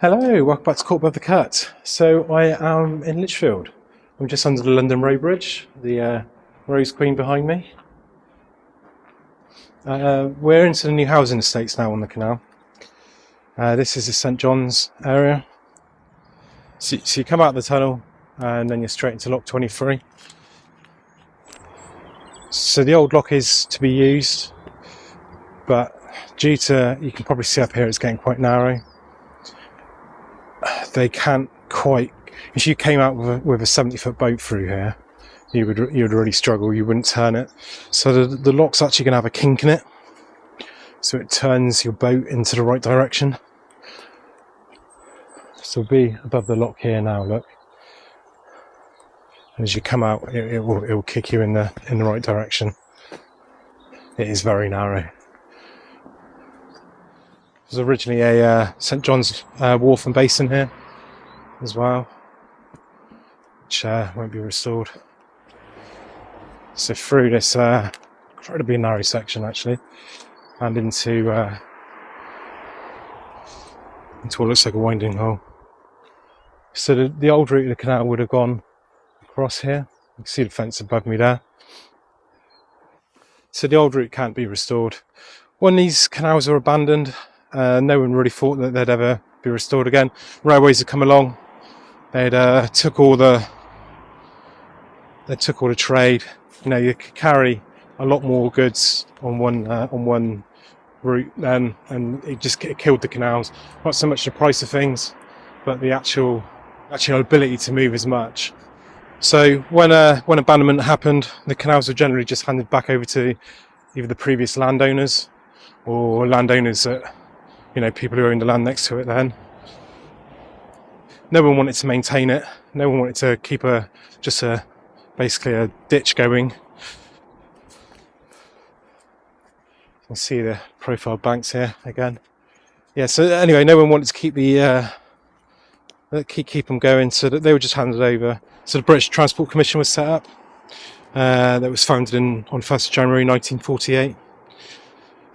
Hello, welcome back to Court Above the Cut. So I am in Lichfield. I'm just under the London Road Bridge, the uh, Rose Queen behind me. Uh, we're into the new housing estates now on the canal. Uh, this is the St John's area. So, so you come out of the tunnel and then you're straight into Lock 23. So the old lock is to be used, but due to, you can probably see up here, it's getting quite narrow they can't quite. If you came out with a, with a 70 foot boat through here, you would you would really struggle. You wouldn't turn it. So the, the lock's actually going to have a kink in it, so it turns your boat into the right direction. So be above the lock here now. Look, as you come out, it, it will it will kick you in the in the right direction. It is very narrow. Was originally a uh, St John's uh, Wharf and Basin here as well, which uh, won't be restored. So through this uh, incredibly narrow section actually, and into uh, into what looks like a winding hole. So the, the old route of the canal would have gone across here. You can see the fence above me there. So the old route can't be restored. When these canals were abandoned, uh, no one really thought that they'd ever be restored again. Railways had come along, They'd uh, took all the they took all the trade. You know, you could carry a lot more goods on one uh, on one route, then, and it just it killed the canals. Not so much the price of things, but the actual actual ability to move as much. So when uh, when abandonment happened, the canals were generally just handed back over to either the previous landowners or landowners that you know people who owned the land next to it then no one wanted to maintain it. No one wanted to keep a just a basically a ditch going. You can see the profile banks here again. Yeah. So anyway, no one wanted to keep the uh, keep keep them going, so that they were just handed over. So the British Transport Commission was set up. Uh, that was founded in on 1st January 1948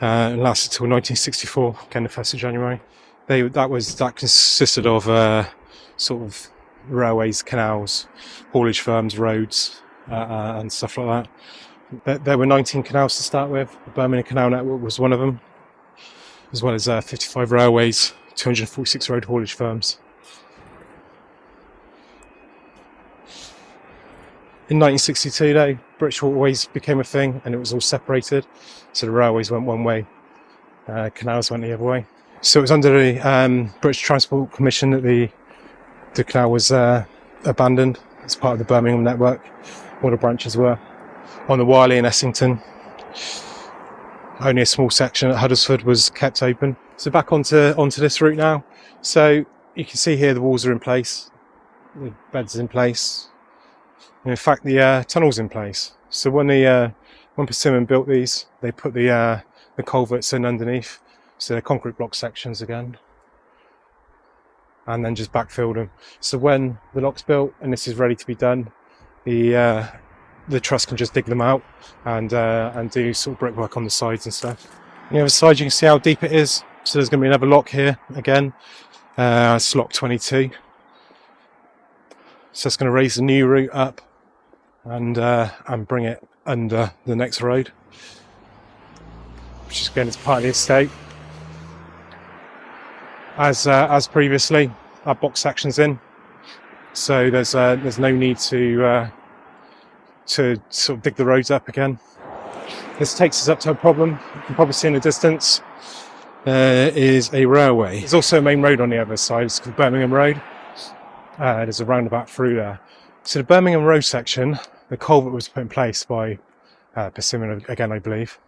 uh, and lasted till 1964. Again, the 1st of January. They that was that consisted of uh, sort of railways, canals, haulage firms, roads, uh, uh, and stuff like that. There, were 19 canals to start with. The Birmingham Canal Network was one of them, as well as uh, 55 railways, 246 road haulage firms. In 1962, though, British Waterways became a thing and it was all separated. So the railways went one way, uh, canals went the other way. So it was under the um, British Transport Commission that the the canal was uh, abandoned as part of the Birmingham network. All the branches were on the Wyrley and Essington. Only a small section at Huddlesford was kept open. So back onto onto this route now. So you can see here the walls are in place, the beds in place. And in fact, the uh, tunnel's in place. So when the uh, when Persimmon built these, they put the uh, the culverts in underneath, so they're concrete block sections again and then just backfill them. So when the lock's built and this is ready to be done, the uh, the trust can just dig them out and uh, and do sort of brickwork on the sides and stuff. On the other side, you can see how deep it is. So there's going to be another lock here again. Uh, it's lock 22. So it's going to raise the new route up and uh, and bring it under the next road, which is again it's part of the estate as uh, as previously. Our box sections in, so there's uh, there's no need to uh, to sort of dig the roads up again. This takes us up to a problem. You can probably see in the distance there is a railway. There's also a main road on the other side. It's called Birmingham Road. Uh, there's a roundabout through there. So the Birmingham Road section, the culvert was put in place by uh, Persimmon again, I believe.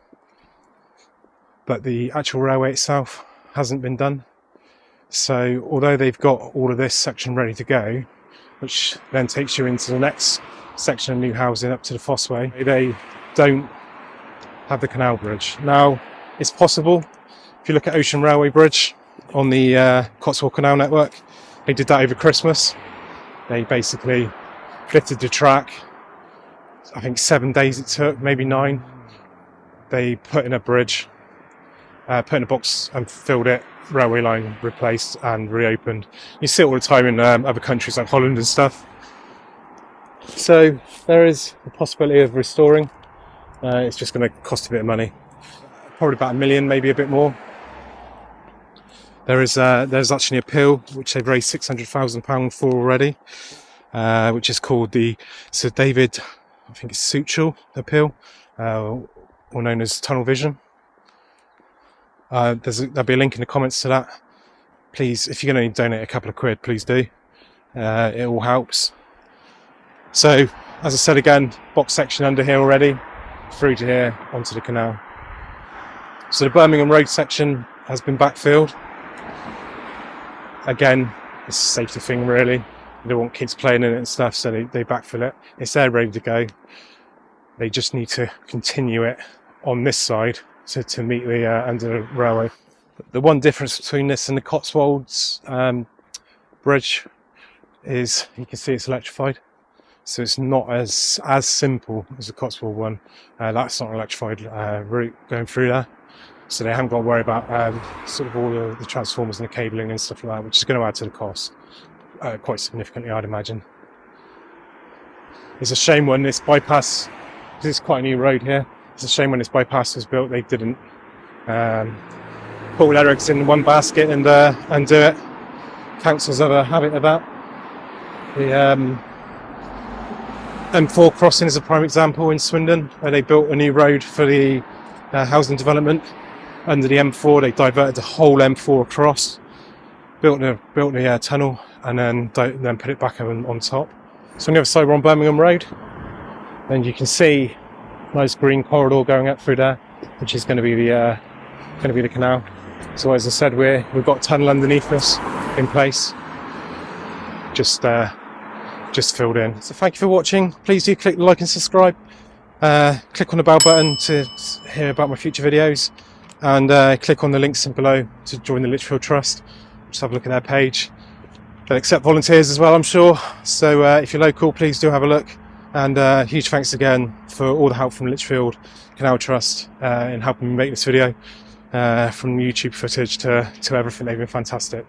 But the actual railway itself hasn't been done. So although they've got all of this section ready to go, which then takes you into the next section of new housing up to the Fossway, they don't have the canal bridge. Now, it's possible, if you look at Ocean Railway Bridge on the uh, Cotswold Canal Network, they did that over Christmas. They basically fitted the track, I think seven days it took, maybe nine. They put in a bridge uh, put in a box and filled it, railway line replaced and reopened. You see it all the time in um, other countries like Holland and stuff. So there is a possibility of restoring. Uh, it's just going to cost a bit of money, probably about a million, maybe a bit more. There is uh, there's actually a appeal which they've raised six hundred thousand pound for already, uh, which is called the Sir David, I think it's Suchet appeal, uh, or known as Tunnel Vision. Uh, there'll be a link in the comments to that. Please, if you're going to donate a couple of quid, please do. Uh, it all helps. So, as I said again, box section under here already, through to here onto the canal. So the Birmingham Road section has been backfilled. Again, it's a safety thing really. They don't want kids playing in it and stuff, so they, they backfill it. It's there ready to go. They just need to continue it on this side to, to meet the uh, under the railway. The one difference between this and the Cotswolds um, bridge is you can see it's electrified. So it's not as as simple as the Cotswold one. Uh, that's not an electrified uh, route going through there. So they haven't got to worry about um, sort of all the, the, transformers and the cabling and stuff like that, which is going to add to the cost uh, quite significantly, I'd imagine. It's a shame when this bypass, because it's quite a new road here, it's a shame when this bypass was built, they didn't um, put all eggs in one basket and uh, and do it. Councils have a habit of that. The um, M4 crossing is a prime example in Swindon, where they built a new road for the uh, housing development under the M4. They diverted the whole M4 across, built a built a uh, tunnel, and then then put it back on, on top. So on the other side, we're on Birmingham Road, and you can see nice green corridor going up through there, which is going to be the uh, going to be the canal. So as I said, we're we've got a tunnel underneath us in place, just uh, just filled in. So thank you for watching. Please do click like and subscribe. Uh, click on the bell button to hear about my future videos, and uh, click on the links below to join the Lichfield Trust. Just have a look at their page. They accept volunteers as well, I'm sure. So uh, if you're local, please do have a look. And uh, huge thanks again for all the help from Lichfield Canal Trust uh, in helping me make this video. Uh, from YouTube footage to, to everything, they've been fantastic.